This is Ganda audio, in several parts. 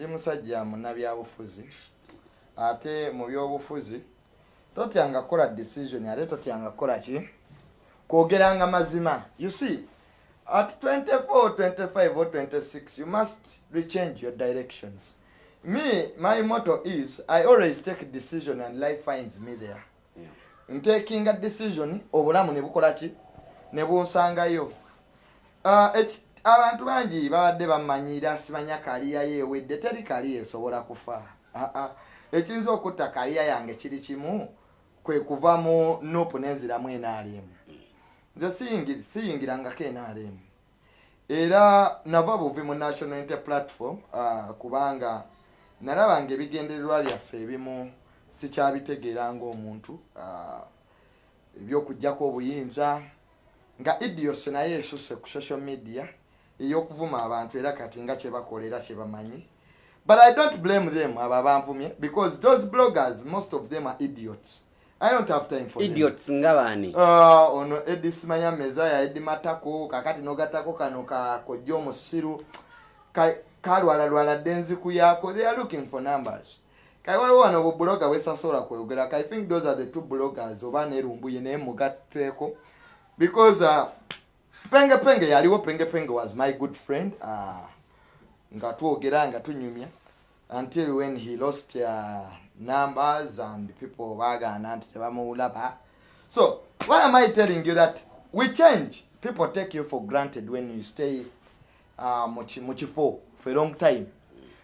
ndi musajja munnabyabufuzi ate mu byobufuzi totyanga kukola decision ate totyanga kukola ki? Kwogeranga mazima. You see at 24 25 or 26 you must rechange your directions. Me my motto is i always take decision and life finds me there. Yeah. ntakinga decision obulamu ne bukola ki? Ne bunsangayo eki- abantu bangi babadde bamanyira simanya kaliya yeewedde teri kaliya esobola kufa. Ekiyinza okutta kaliya yange kiri kimu kwe kuva mu nopu nenziramu enaalemu nze siyingi- siyingirangako enaalemu era nava buvi mu national inter platform ah, kubanga nalabanga ebigendererwa byaffe ebimu sikyabitegeera ngaomuntu ah, ebyokuggyako obuyinza. Nga idios naye esusse ku social media ey'okuvuma abantu era kati nga kyebakola era kyebamanyi. But i don't blame them abo abanvumye because those bloggers most of them are idiots. I don't have time for them. idiots nga baani Ah, ono edi simanya mezaya edi matako kakati nogatako kano kakojja omusiru Ka- kalwalalwala dde enziku yaako they are looking for numbers. Kale waliwo wano bubuloga bwesasobola kweyogera i think those are the two bloggers oba nerumbuye naye mugatteeko because uh, penge penge yaliwo penge penge was my good friend uh, nga twogera nga tunyumya. Until when he lost uh, numbers and people bagaana nti tebamuwulaba. So why am i telling you that we change? People take you for granted when you stay uh, mu kifo for a long time.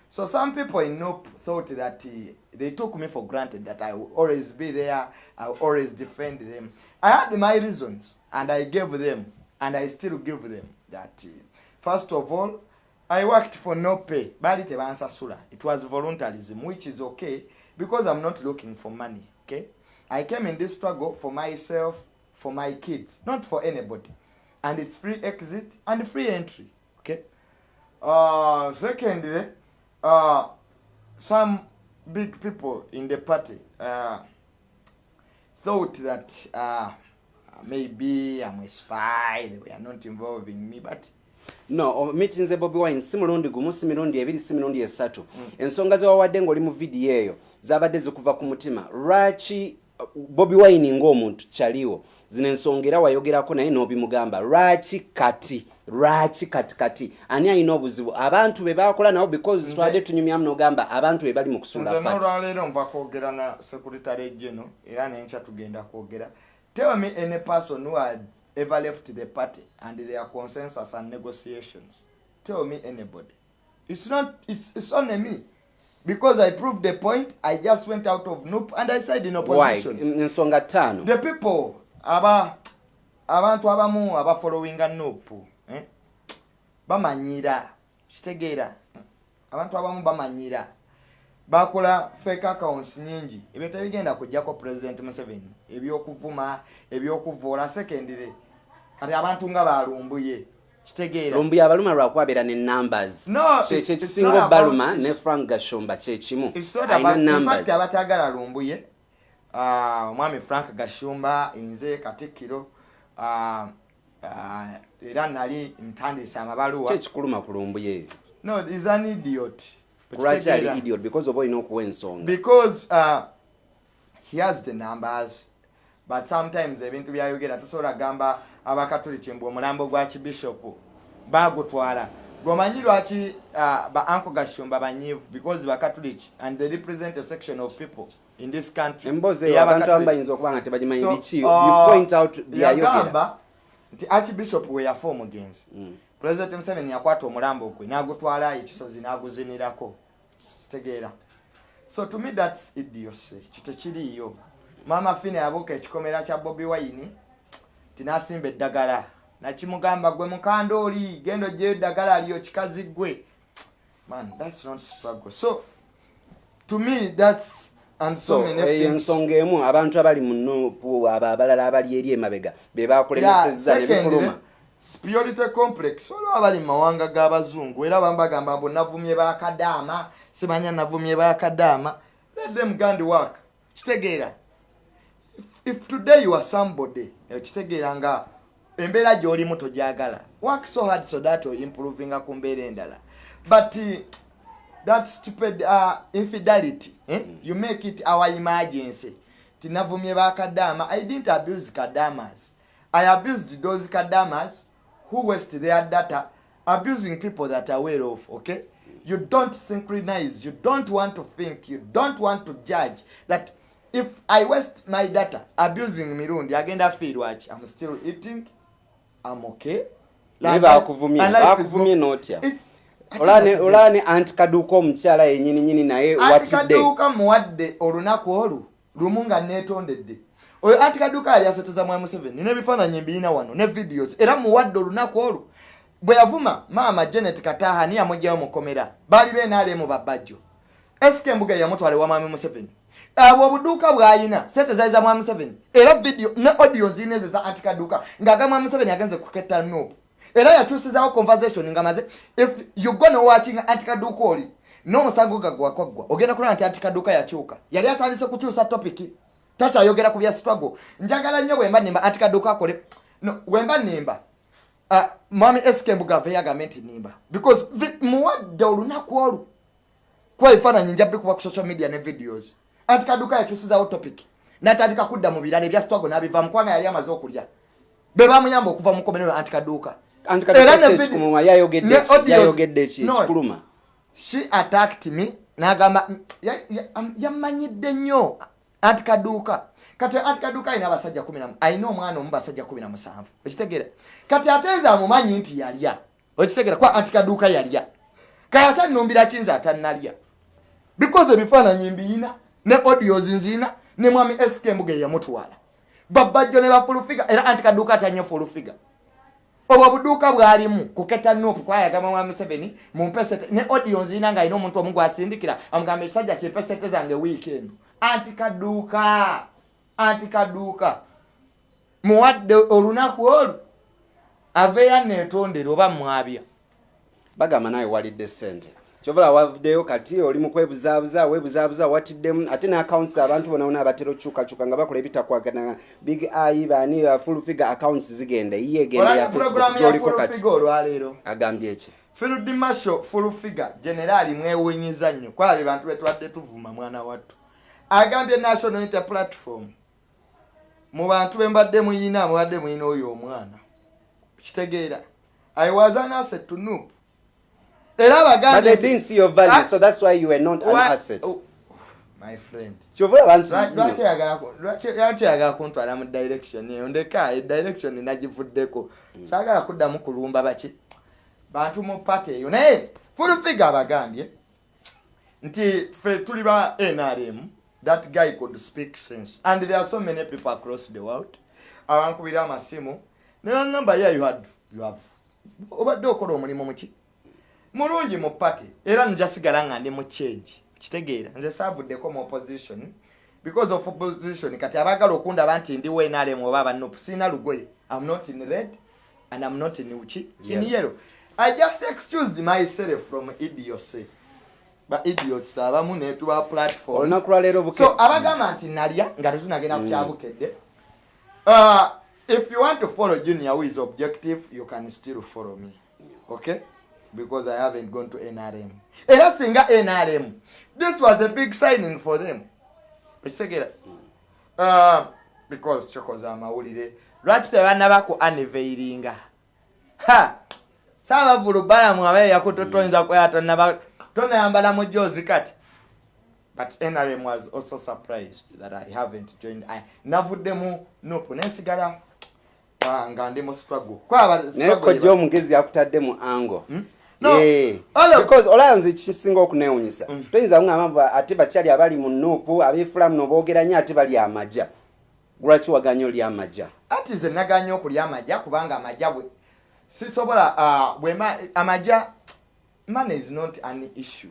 So some people in Nope thought that uh, they took me for granted that i will always be there i will always defend them. I had my reasons and i gave them and i still give them that first of all i worked for no pay. Bali tebansasula. It was voluntarism which is okay because i'm not looking for money okay? I came in this struggle for myself for my kids not for anybody. And it's free exit and free entry okay? Uh secondly uh some big people in the party uh thought that uh maybe i'm a spy they were not involving me but no mitinze bobi wine si mulundi gumu si mirundi ebiri si mirundi esatu. Ensonga zewawadde ngaoli mu vidiyo eyo zabadde zikuva ku mutima lwaki uh, bobi wine ng'omuntu kyaliwo zino ensonga era wayogerako naye n'obimugamba lwaki kati lwaki kati kati ani alina obuzibu? Abantu be bakola nabo because twadde tunyumyamu n'ogamba abantu be bali mu kusula nze n'olwaleero nva kwogera na secretary geno era nenkya tugenda kwogera tell me any person who had ever left the party and their consensus and negotiations. Tell me anybody. It's not it's, it's only me. Because i proved the point i just went out of noop and i said in why? Opposition ttaano the people aba abantu abamu abafollowinga nopu eh? bamanyira kitegeera. Abantu abamu bamanyira bakola fake accounts nyingi. Ebyo tebigenda kujjako president museveni. Ebyokuvuma ebyokuvoola secondary kati abantu nga balumbuye. Kitegeera. Lumbuye abaluma lwakubabeera ne numbers. No, Kye- it's- it's kyekisinga not obbaluma about- ne frank gashomba kyekimu abatagala lumbuye ah, omwami frank gashumba nze katikkiro ah, ah, era nali ntandise amabaluwa. Kyekikuluma ku lumbuye? No is an idiot lwaki ali idiot because oba olina okuwa ensonga because uh, he has the numbers but sometimes ebintu byayogera tosobola gamba abakatoliki mbu omulambo gwa kibishopu bagutwala. Gwomanyi lwaki uh, ba anko gashumba banyivu because bakatoliki and they represent a section of people in this country. Emboozi eyo ey'Abakatoliki. abantu abamu bayinza okuba nga tebagimanyi biki? Uh, point out byayogera yagamba nti archbishop we yafa omugenzi. Mm. President museveni yakwata omulambo gwe n'agutwala ekisozi n'aguzinirako kitegeera. So to me thats idiocy. Kitekiriiyo maama fine yabuuka ekikomera kya bobi wine tinasimba eddagala. Nakimugamba gwe mukandooli genda ogyeyo eddagala aliyo kikazi gwe man thats not struggle. So to me thats and so, so many eyo things. ensonga emu abantu abali mu nupu abo abalala abali eri emabega be bakulemesezza ne bikuluma superiority complex. Olwo abali mu mawanga g'abazungu era bambagamba mbu navumye bakadaama simanya navumye bakadaama let them gand work. Kitegeera. If, today you are somebody kitegeera nga embeera gy'olimu togyagala. Work so hard so that improving ku mbeera endala. But uh, that stupid uh, infidelity eh? you make it our emergency. Tinavumye bakadama i didn't abuse kadamas i abused those kadamas who waste their data abusing people that are well off okay? You don't synchronize you don't want to think you don't want to judge that if i waste my data abusing mirundi agenda fiirwaki i'm still eating i'm okay. Naye Like, bakuvumye bakuvumye n'otya olane olane anti kaduuka omukyala yenyininyini naye anti watidde kaduuka muwadde olunaku olwo lumu nga neetondedde oyo anti kaduuka yali aseteza mwa museveni n'ebifaananyi mbiina wano ne videos era muwadde olunaku olwo bwe yavuma maama janet kataha ni yamugjayo mukomera baali beenaalemu babajjo esika embuga yamutwala ewa mwami museveni. Abo obuduuka bw'ayina sente zaali za mwami museveni era video ne audio ziina ezo za anti kaduuka ng'aga mwami museveni agenze kuketta nuupu era yakyusizawo conversation nga maze if you gonna watching anti kaduuka oli n'omusango gagwakwaggwa ogenda kulaba nti anti kaduuka yakyuka yali atandise kukyusa topiki takyayogera ku bya struggle. Njagala nnyo bwemba nimba anti kaduuka akole. No wemba nimba uh, mwami sk mbuga aveyo agambe nti nimba because vi- muwadde olunaku olwo kuba ebifaananyi nja bikuba ku social media ne videos. Anti kaduuka yakyusizawo topic natandika kudda mu birala ebya struggle n'abivaamu kubanga yali amaze okulya. Be bamuyamba okuva mu komenero anti she attacked me nagamba am- yamanyidde nnyo anti kaduuka kati anti kaduuka alina abasajja alina omwana omu basajja kumi na musanvu. Okitegeera kati ate nze amumanyi nti yalya. Okitegeera kuba anti kaduuka yalya. Kale ate nnumbira ki nze atannalya? Because ebifaananyi mbiyina ne audios nziyina ne mwami sk embuga eyamutwala. Babajjo ne bafulufiga era anti kaduuka atannyo fulufiga obwo obuduuka bwalimu kuketa nuupu kwayagamba mwami museveni mumpesete ne audio nzina nga alina omuntu omu gwasindikira amugamba ekisajja kimpesete zange wiiki eno anti kaduuka anti kaduuka muwadde olunaku olwo aveeyo neetondera oba mwabya. Bagamba nawe walidde sente kyovala wavuddeyo kati oli mu kwebuzaabuza weebuzaabuza watiddemu ate ne accounts abantu bonabona abatera okyukakyuka nga bakola ebitakwagana big ai bani full figure accounts zigenda iye egenda ya olaba puroguramu facebook ya gyoliko kati. agambye eki field marshal fulufiga generaali mwewunyiza nnyo. Kwabye bantu betwadde tuvuma mwana wattu agambye national inter platform mu bantu bembadde muyina mubadde muyina oyo omwana. Kitegeera. I was an asset to noop. Era but they abagambye didn't see your value so that's why you were not an Wa- asset. Oh, lwaki oyagala kuntwala mu direction eyo? Ndeka edirection nagivuddeko. Saagala kuddamu kulumba baki bantu mu pati eyo. Naye fulufiga abagambye nti ffe tuli ba nrm that guy could speak sense. And there are so many people across the world. Abankubira amasimu. Nebaŋamba ye you have obadde okola omulimu muki? Mulungi mu pati era njasigala nga ndi mu change. Kitegeera nze saavuddeko mu opposition. Because of opposition kati abagala okundaba nti ndi wenalem oba abanupu siina lugoye. Am not in red and am not in in Yeah. yellow. I just excused myself from idiocy ba idiots abamu netuba platform. Olunaku lwaleero so abagamba nti nalya nga tetunagenda kukyabukedde uh, if you want to follow junior who is objective you can still follow me. Okay? Because i haven't gone to nrm era singa nrm this was a big signing for them. Ekitegeera uh, because kyokoza amawulire. Lwaki tebanaba ku aniveiringa ha! Saabavulu balamu abeeyaku totoyinza kwera tonaba tonayambala mu jozi kati. But nrm was also surprised that i haven't joined. I, navuddemu nopu nensigala ah, nga ndi mu struggle. Naye kojja omugezi akuttadde mu ango. Because olaba nze kisinga okunewunyisa Mm. toyinza kuŋamba ate bakyali abali mu nuupu abeefulamu noboogera nnyo ate bali amaja. Lwaki waganye oli amaja? Ati nze naganya okulya amajja kubanga amajja bwe sisobola bwema amajja money is not an issue.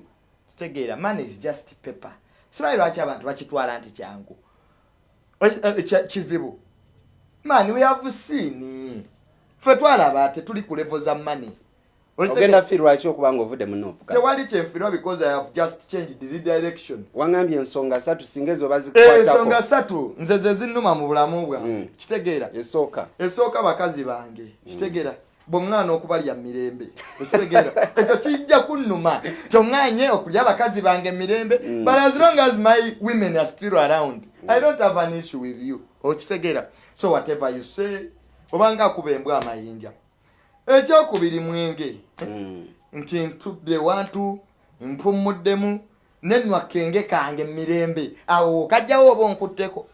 Kitegeera money is just paper. Sibayi lwaki abantu bakitwala nti kyangu? Eh, kya- kizibu. Man we have seen. Ffe twalaba tetuli ku level za money. Ogenda fi lwaki okuba nga ovudde mu nuupu kati? tewali kyenfirwa because i have just changed the direction. Wangambye ensonga satu singa ezo Eh, ensonga bazikwatako satu nze ze zinnuma mu bulamu bwange Mm. kitegeera. Esooka. Esooka bakazi bange. Kitegeera bweŋŋaana okubalya mirembe ekitegeera ekyo kijja kunnuma. Kyoŋŋanye okulya abakazi bange mirembe Mm. but as long as my women are still around i don't have an issue with you. Okitegeera so whatever you say obanga akuba embwa amayinja. Ekyokubiri mwenge Mm. nti ntudde wantu mpumuddemu nenwa kenge kange mirembe. Awo kajjawo oba onkutteko.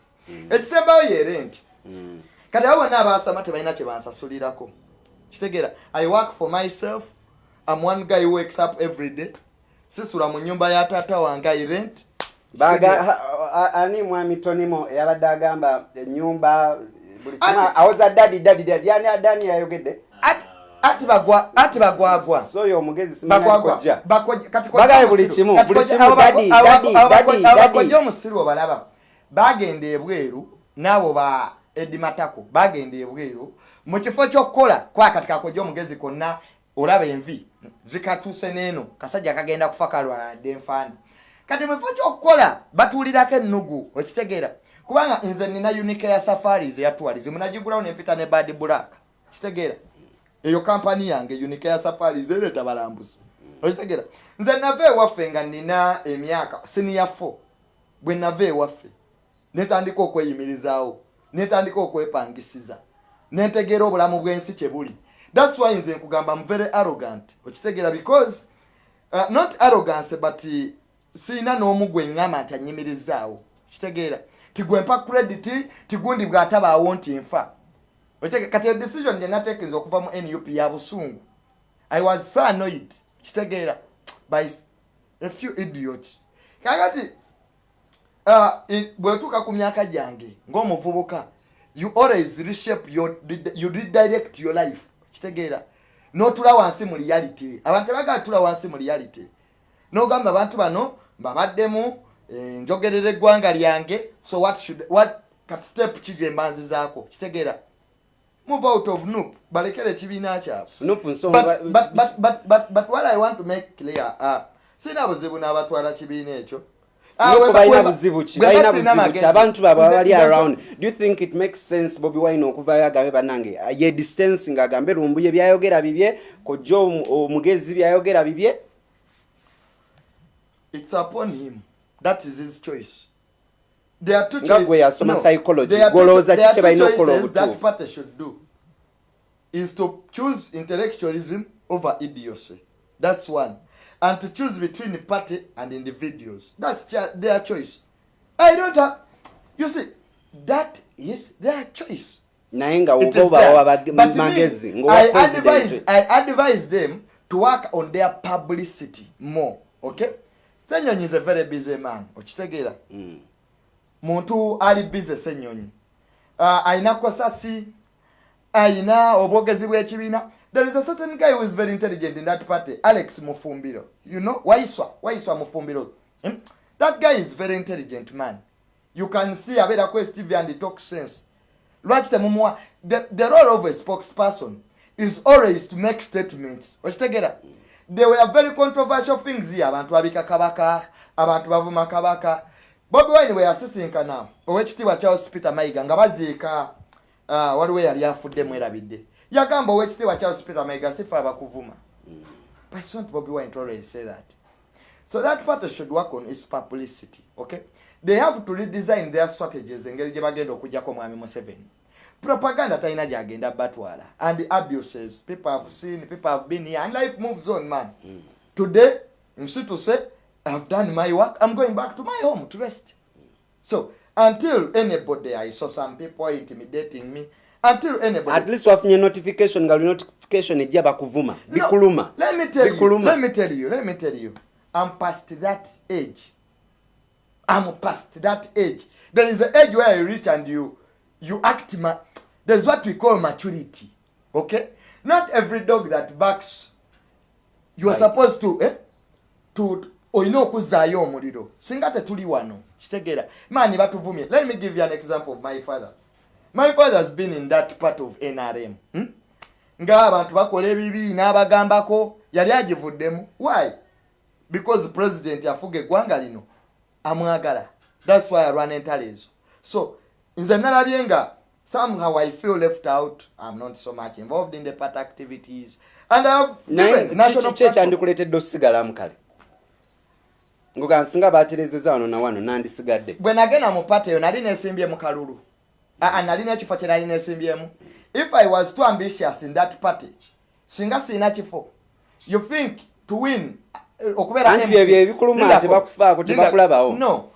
Ekisembayo yere nti Mm. kati abo bonna abasama tebalina kye bansasulirako kitegeera i work for myself. Am one guy who wakes up every day. Sisula mu nyumba ya taata wange i rent. Ani mwami tonimo eyabadde agamba enyumba buli kimu awoza dadi dadi dadi yani adani yayogedde Ati- ati bagwa ati bagwagwa. So oyo omugezi kati Bagaye buli kimu, buli kimu, daddy, bako- daddy. abakojja omusiru obalaba bagenda ebweru n'abo ba edimatako bagenda ebweru mu kifo ky'okukola kwakati kakojja omugezi konna olaba envi zikatuuse n'eno. Kasajja kagenda kufa kalwaladde enfaani. Kati mu kifo ky'okukola batuulirako ennugu okitegeera. Kubanga nze nina unike ya safaris eyatwalize munagigulawo nempita ne bad black. Kitegeera eyo kampani yange unike ya safaris ereeta balambuzi. Okitegeera. Nze nava ewaffe nga nina emyaka siniya 4 bwe nava ewaffe. Netandika okweyimirizaawo. Netandika okwepangisiza netegeera obulamu bw'ensi kye buli. Thats why nze nkugamba m very arrogant. Okitegeera because uh, not arrogance but uh, siina n'omu gwe ŋŋamba nti anyimirizaawo. Kitegeera. Tigwempa credit tigundi bw'atabaawo nti nfa. Kati eyo decision gye nateekereza okuva mu nup ya busungu. I was so annoyed. Kitegeera. By a few idiots. Kakati uh, bwetuuka ku myaka gyange ng'omuvubuka you always reshape your, you redirect your life. Kitegeera. N'otula wansi mu reality. Abantu tebagala tula wansi mu reality. N'ogamba abantu bano mbabaddemu eh, njogerera eggwanga lyange so what should what kat step ki gye mbanzizaako kitegeera. Move out of noop. Balekera ekibiina kyabwe but, but, but, but, but, but what i want to make clear uh, sina buzibu n'abatwala kibiina ekyo. Ah, balina buzibu ki balina buzibu ki abantu baabwe Nze- bali nze- around. Do you think it makes sense bobi wine okuvayo agambe bannange ye distance ng'agambe lumbuye byayogera bibye kojja omu- omugezi byayogera bibye? It's upon him. That is his choice. There are two Nga choices. gwe yasoma psychology, there are two gw'olowooza cho- there ki are kye two balina okukola obutuufu? party should do. Is to choose intellectualism over idiocy. That's one and to choose between the party and individuals that's their choice i don't have you see that is their choice naye nga It oba is oba there. oba But magezi me, ng'owa I advise, president I advise them to work on their publicity more. Okay? Senyonyi is a very busy man. Okitegeera? Mm. Muntu ali busy Senyonyi. Uh, ayina kosasi, ayina obwogezi bw'ekibiina. There is a certain guy who is very intelligent in that party, Alex Mufumbiro. You know, Waiswa, Waiswa Mufumbiro. Hmm? That guy is very intelligent man. You can see abeera ku TV and he talks sense. lwaki temumuwa the, the role of a spokesperson is always to make statements okitegeera they were very controversial things here abantu babika kabaka abantu bavuma kabaka bobi wine bwe yasisinkana owekitiibwa charles peter mayiga nga baziika uh, waliwo eyali afudde mwerabidde yagamba owekitiibwa charles peter mayiga sife abakuvuma but it's not bobi wine to always say that So that party should work on its publicity, okay? They have to redesign their strategies engeri gye bagenda okujjako mwami Museveni. Propaganda talina gyagenda batwala and abuses people have seen, people have been here and life moves on man. Today, nsi say, I've done my work, I'm going back to my home to rest. So until anybody, I saw some people intimidating me, until anybody at least wafunye notification nga notification ejja bakuvuma No, bikuluma Let me tell you. bikuluma Let me tell you. Let me tell you. I'm past that age. I'm past that age. There is an age where you reach and you you act ma there's what we call maturity. Okay? Not every dog that barks you are Bites. supposed to eh to olina okuzzaayo omuliro singa tetuli wano kitegeera maani batuvumye let me give you an example of my father my father has been in that part of nrm hmm? ng'abantu bakola ebibi n'abagambako. Yali agivuddemu. Why? Because president afuga eggwanga lino. Amwagala. Thats why alwana entalo ezo. So nze nalabye nga somehow i feel left out. I'm not so much involved in the party activities. And i've naye given national ki platform. ekyandikuleetedde osigalamu kale? Ngoga nsinga baterezeza wano na wano nandisigadde. Bwe nagenda mu pati eyo nali nesimbye mu kalulu nalina ekifo kye nali nesimbyemu if i was too ambitious in that party singa siina kifo. You think to win uh, okubeera byebyo ebikuluma, tebakufaako, tebakulabawo. no.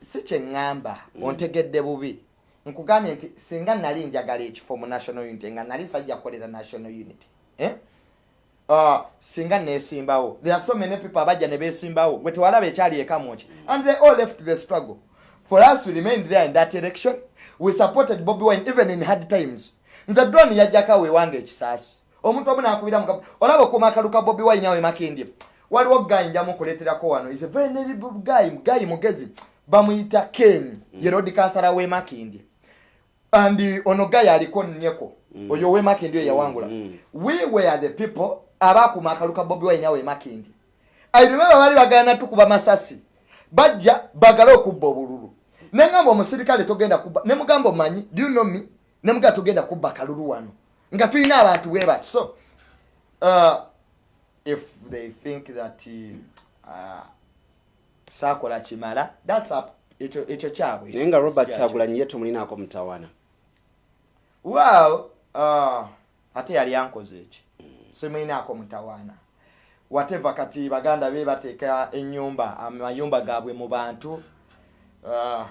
Si kyeŋŋamba ontegedde bubi. Nkugambye nti singa nali njagala ekifo mu national unity nga nali sajja kukolera national unity eh? uh, singa nesimbawo there are so many people abajja ne besimbawo gwe tewalaba ekyali ekamuki and they all left the struggle. For us we remained there in that election we supported bobi wine even in hard times. Nze drone yajjako wewange ekisaasi. Omuntu omu nakubira mugabo olaba okuuma akaluka bobi wine awe makindye. Waliwo guy njamu kuleeterako wano. Is a very notable guy guy mugezi. Bamuyita ken ye road kansala we makindye. And ono guy aliko nnyeko. Oyo we makindye oyo yawangula. Mm. we were the people abakuuma akaluka bobi wine awe makindye. I remember bali bagana tukuba masasi. Bajja bagale okubba obululu neŋŋamba omusirikale togenda kubba ne mugamba omanyi do you know me? Ne mugamba togenda kubba kalulu wano. Nga tulina abantu bwe bati so uh, if they think that uh, saakola kimala thats up ekyo ekyo kyabwe. Naye nga robert kyagulanyi ye tumulinako mutawana. Well uh, ate yali ankoze eki simwinaako mutawaana whatever kati baganda be bateeka enyumba amayumba gaabwe mu bantu uh,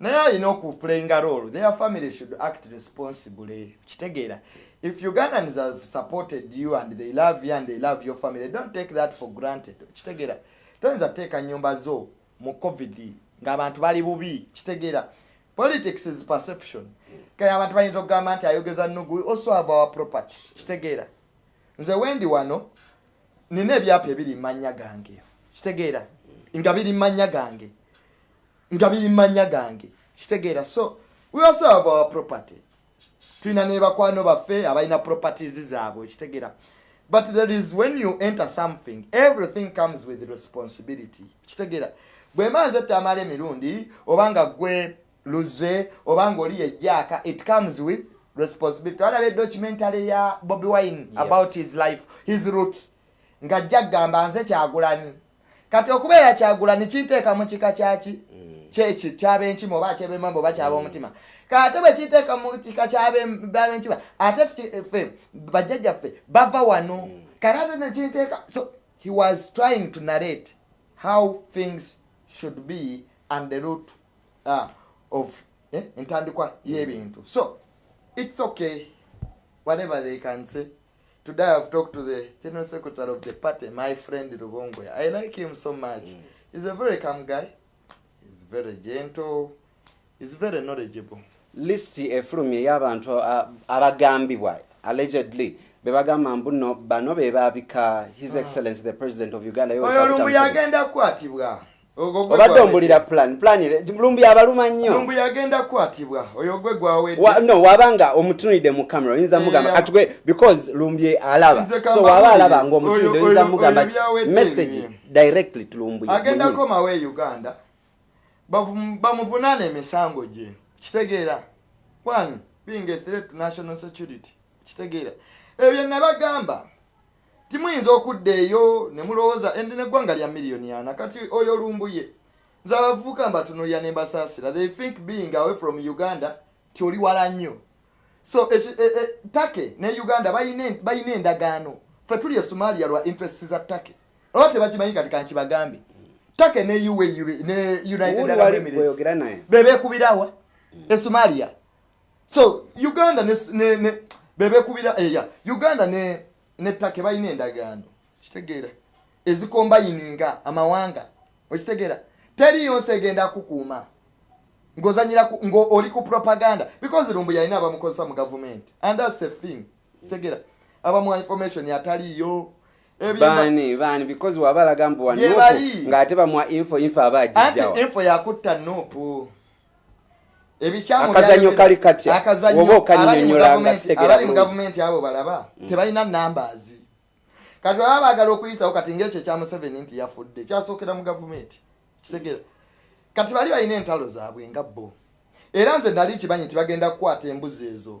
naye alina okuplayinga role their family should act responsibly. Kitegeera if ugandans have supported you and they love you and they love your family don't take that for granted. Kitegeera toyinza teeka nyumba zo mu covid ng'abantu bali bubi. Kitegeera politics is perception. Kale abantu bayinza okugamba nti ayogeza nugu also have our property. Kitegeera nze wendi wano nina ebyapa ebiri mumanya gange. Kitegeera nga biri mumanya gange nga biri mumanya gange. Kitegeera. So we also have our property. Tulina ne bakwano baffe abalina properties zaabwe kitegeera. But there is when you enter something everything comes with responsibility. Kitegeera. Bwe manze tamala emirundi obanga gwe luze obanga oli yejjaaka it comes with responsibility. Walaba edocumentary ya bobi wine Yes. about his life his roots. Ng'ajja kugamba nze kyagulani kati okubeera kyagulani kinteeka mu kika kyaki kyeki kyabenkima oba kyebemamba oba kyab'omutima kate bwe kinteeka mu kika kyabenkima ate ffe- ffe bajjajjaffe bava wano. Kati ate nekinteeka so he was trying to narrate how things should be and the root uh, of eh, entandikwa y'ebintu. So it's okay whatever they can say. Today i've talked to the general secretary of the party my friend rubongwe i like him so much. Mm. he's a very calm guy very gentle he's very knowledgeable. Lisiti efulumya ey'abantu a- abagambibwa allegedly. Bebagamba mbu no bano be baabika his excellence the president of uganda oyo lumbu yagenda kukwatibwa. Obadde ombulira plan plan lumbu yabaluma nnyo. Lumbu yagenda kukwatibwa. Oyo gwe gwawedde Wa- no wabanga omutunulidde mu camera oyinza mugamba gwe because lumbi alaba. So waba alaba ngaomutunulidde Oyo- oyinza mugamba message directly to lumbu agendako mawe uganda bamuvunaana emisango gye. Kitegeera one being a threat to national security. Kitegeera. Ebyo nabagamba. Timuyinza okudda eyo ne mulowooza endi neggwanga lya miliyoni ana kati oyo lumbuye nze abavubuka mbatunulira ne mbasaasira. They think being away from uganda ti oli wala nnyo. So eki- e- e- take ne uganda bayina en- bayina endagaano. Ffe tuli e somalia lwa interest za take. Oba tebakimanyi kati kankibagambe take ne UAE ne united arab emirates. bweyogera naye? Bebekubirawa e somalia. So uganda ne, ne, ne bebekubira eya uganda ne ne take balina endagaano. Kitegeera. Ezikombayininga amawanga. Okitegeera. Teriyo nsi egenda kukuuma. Ng'ozanyira ngo oli ku propaganda. Because lumbu yalina abamukozesa mu gavumenti and that's a thing. Kitegeera. Abamuwa information ataliyo. Ebyo- baani baani because waba alaga mbu wanuupu ng'ate bamuwa info info aba agijjawa info yakutta nuupu byali- kali katya? Woba okannyonnyola abali mu gavumenti- abo balaba tebalina numbers. Kati baba baagala okuyisawo kati ngaekyo ekya museveni nti yafudde kyasookera mu gavumenti kitegeera kati bali balina entalo zaabwe nga bo. Era nze nali kimanyi nti bagenda kukwata embuzi ezo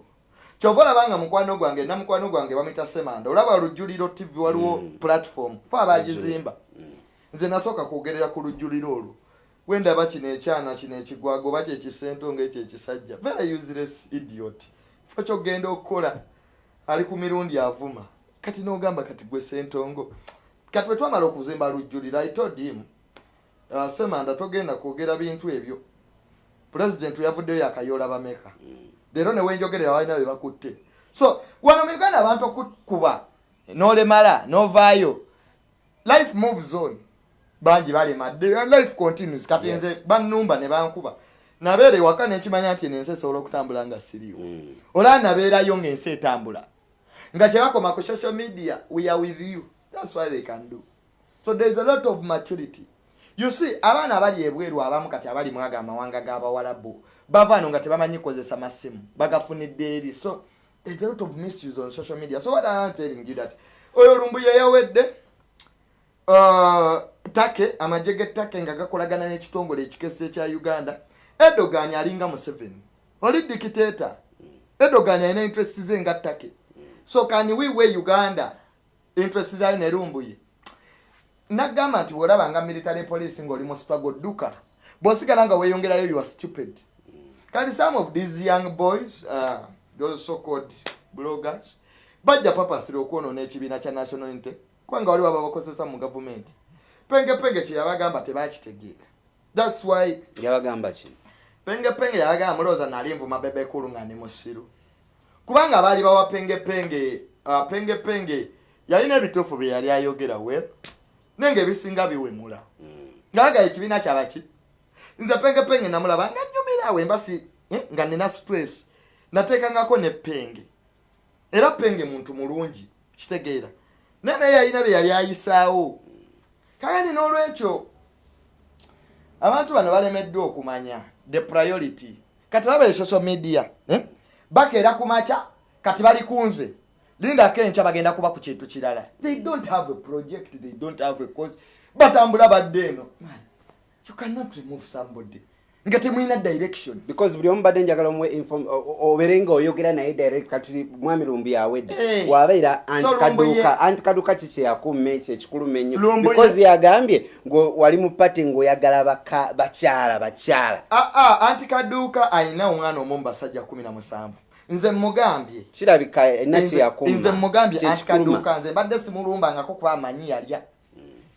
kyova olabanga mukwano gwange namukwano gwange bamita semanda olaba lujuliro tv waliwo platform fe abagizimba nze nasooka kwogerera ku lujuliro olwo. Wendaba kino ekyana kino ekigwago oba kyekisentonga ekyo ekisajja. Very useless idiot. Fo kyogenda okukola ali ku mirundi avuma. Kati nogamba kati gwe sentongo. Kati bwe twamala okuzimba lujjuliro i told him uh, semanda togenda kwogera bintu ebyo. Pulezidenti yavuddeyo yakayoola bameka leero newenjogerera balina bye bakutte. So wano mu uganda abantu okukuba nolemala novaayo life moves on. Bangi balemadde life continues. Kati nze bannumba ne bankuba. Nabeera ewaka nenkimanya nti ensi esobola okutambula nga siriwo Mm. olaba nabeerayo ngaensi etambula. Nga kyebakoma ku social media we are with you. Thats why they can do. So thereis a lot of maturity. You see abaana abali ebweru abamu kati abali mwaga amawanga g'abawalabu bavaano nga tebamanyi kozesa masimu bagafunidde eri so a lot of misuse on social media. So what i am telling you that oyo lumbu yeyawedde uh, take amagye g'ettake nga gakolagana n'ekitongole ekikese ekya uganda edogan alinga museveni. Oli dikiteta edogan alina interest ze nga ttake so can we we uganda interest zayo nerumbuye nagamba nti bwolaba nga military police ngaoli mu struggle dduka. Bw'osigala nga weeyongerayo you are stupid kati some of these young boys uh, those so called bloggers bajja papasira okwonoona ekibiina kya national unity kubanga waliwo ababakozesa mu gavumenti. Pengepenge kyeyabagamba tebakitegeera. Thats why yabagamba ki? Pengepenge yabagamba mulowooza nali nvuma bebekulu nga ndi musiru kubanga baali bawa pengepenge uh, pengepenge yalina ebituufu bye yali ayogera we naye ngaebisinga biwemula. Ngaaga ekibiina kyabaki nze pengepenge namulaba nga nyumirawo embasi eh, nga nina stress nateekangako ne penge. Era penge muntu mulungi kitegeera naye naye yalina bye yali ayisaawo. Kagani n'olwekyo abantu bano balemeddwa okumanya the priority. Kati laba e social media eh? bakeera ku makya kati bali kunze lindako enkya bagenda kuba ku kintu kirala. They don't have a project they don't have a cause. Batambula badde eno you cannot remove somebody. Nga temulina direction. Because buli omu badde njagala omuwe inform- o- o- obeere nga oyogera naye direct kati mwami lumbu yawedde wabeera antikaduuka antikaduuka ki kyeyakuuma ekyo ekikuluma ennyo because yagambye wali mu pati ng'oyagala baka- bakyala bakyala. Aa ah, anti kaduuka alina omwana omu mu basajja kumi na musanvu. Nze mugambye kirabika erina Nze- kyeyakuuma nze mugambye antikaduuka nze mbadde simulumbangako kuba amanyi yalya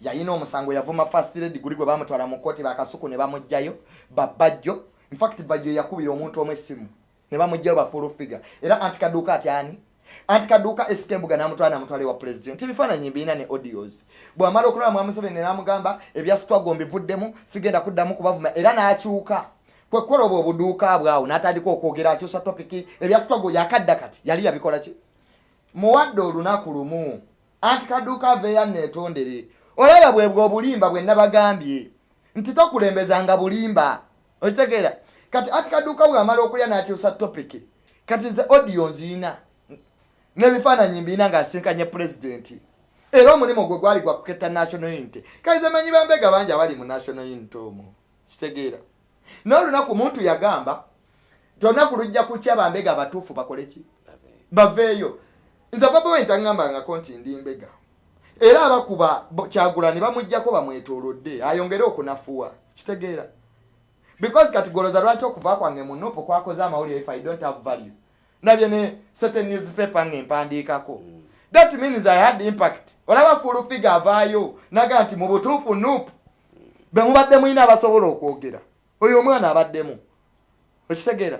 yalina omusango yavuma fast lady guli gwe bamutwala mu kooti bakasuku ne bamugjayo babajjo infact bajjo yakubira omuntu omu essimu ne bamugjayo bafulu figa era antikaduuka ati ani? Antikaduuka esika embuga namutwala namutwala ewa president. Ebifaananyi mbiina ne audios. Bwamala okulaba mwa museveni namugamba ebyasitwago mbivuddemu sigenda kuddamu kubavuma era n'akyuka. Kwekukola obwo obuduuka bwawo n'atandika okwogera akyusa topiki ebyasitwago yakadda kati yali yabikola ki? Muwadde olunaku lumu anti kaduuka aveeyo neetondere olaba bwebwe obulimba bwe nabagambye nti tokulembezanga bulimba. Okitegeera kati anti kaduuka bwamala okulya n'akyusa topiki kati ze audio nziina n'ebifaananyi mbiina ng'asinkanye pulezidenti era omulimu gwe gwali gwa kuketta national unity kaize manyi bambega bangi abali mu national unity omwo. Kitegeera naye olunaku muntu yagamba nti olunaku lujja kukya bambega abatuufu bakole ki? Baveeyo. Nze bobi wine taŋŋambangako nti ndi mbega era abakuba kyagulani bamugjako bamwetoolodde ayongere okunafuwa. Kitegeera. Because kati goloza lwaki okuva kwange munupu kwakoze amawulire if i don't have value. Nabye ne certain newspaper ng'empandiikako. That means i had impact. Olaba full figure avaayo naga nti mu butuufu nupu bemubadde mulina abasobola okwogera. Oyo omwana abaddemu. Okitegeera.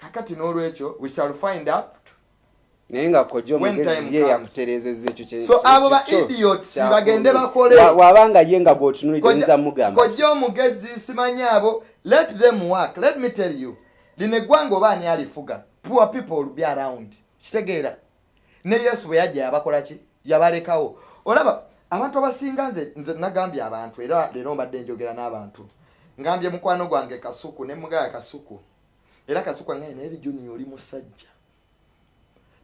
Kakati n'olwekyo we shall find out naye nga kojja omugezi ye comes. yakutereezezza ekyo So abo ba idiots bagende bakole. Wa- wabanga ye nga bw'otunuulira oyinza mugamba. kojja omugezi simanyi abo. Let them work. Let me tell you lino eggwanga oba ani alifuga poor people will be around. Kitegeera. Ne yesu bwe yajja yabakola ki? Yabalekawo. Olaba abantu abasinga nze nze nagambye abantu era leero mbadde njogera n'abantu. Ngambye mukwano gwange kasuku ne mugaya kasuku. Era kasuku angaye naye rijuni oli musajja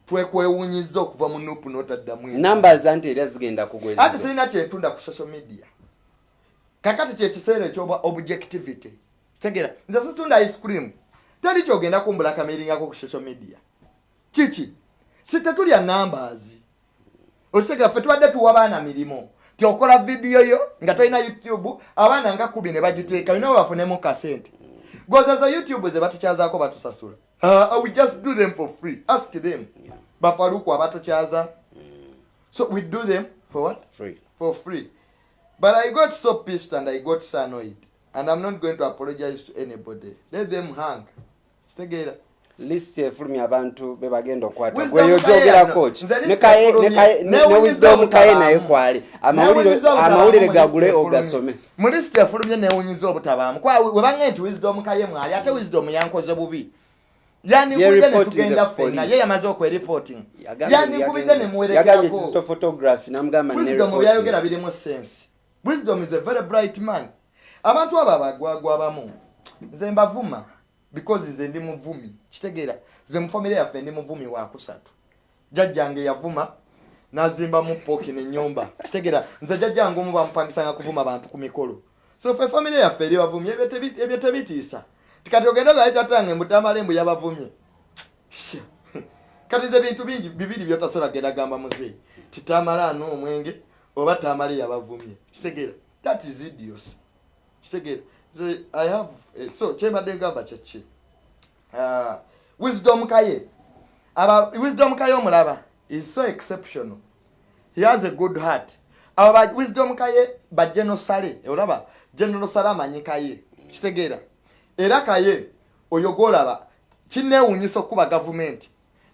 twekwewunyiza okuva mu nupu n'otaddamu eno. numbers anti era zigenda ati kugwezizo sirina kyentunda ku social media. Kakati kyekiseera ekyoba objectivity. Tegeera nze situndwa ice cream. Teri kyogenda kumbulakamiringako ku social media. Kiki? Si tetulya numbers okitegera ffe tubadde tuwa baana mirimu ti okola vidiyo yo nga tolina youtube abaana nga kubi ne bagiteeka olina webafunemu kasente. Gozaza youtube ze batukyazaako batusasula uh, we just do them for free. Ask them. Bafaluku abatukyaza so we do them for what? Free. For free. But I got so pissed and I got so annoyed. And I'm not going to apologize to anybody. Let them hang. Stegera. list efulumya abantu be bagenda okukwata. Wisdom gweyo Kaye gyogerako ano. ki Ne wisdom kaye naye kwali. Amawulire gagule ogasome. Mu lisiti efulumye newunyiza obutabaamu webange nti wisdom kaye mwali. Ate wisdom yankoze bubi yanikubidde report netugenda is a ffenna police. ye yamaze okwereporting. Yagambye- yanikubidde yagambye nemuwerekerako kizito photography. Namugamba ne wisdom report. byayogera birimu sense wisdom is a very bright man. Abantu abo abagwagwa abamu nze mbavuma because nze ndi muvumi. Kitegeera nze mufamire yaffe ndi muvumi wakusatu jjajjange yavuma nazimbamu pooki nenyumba kitegeera nze jjajjange omu bamupangisanga kuvuma bantu ku mikolo. So fe famire yaffe eri bavumi ebyo tebi- ebyo tebitiisa tikati ogenda ogaitatange mbutamala embu yabavumye kati nze bintu bingi bibiri byotasobola genda gamba muzeeyi. Titamala ano omwenge oba tamala yabavumye kitegeera. That is idios kitegeera. Nze i have eh, so kyembadde ngamba kyeki uh, wisdom kaye. Aba wisdom kaye omulaba is so exceptional. He has a good heart. Abo ba wisdom kaye ba general sale olaba? General sale amanyi kaye. Kitegeera era kaye oyo gwolaba kinewunyisa okuba gavumenti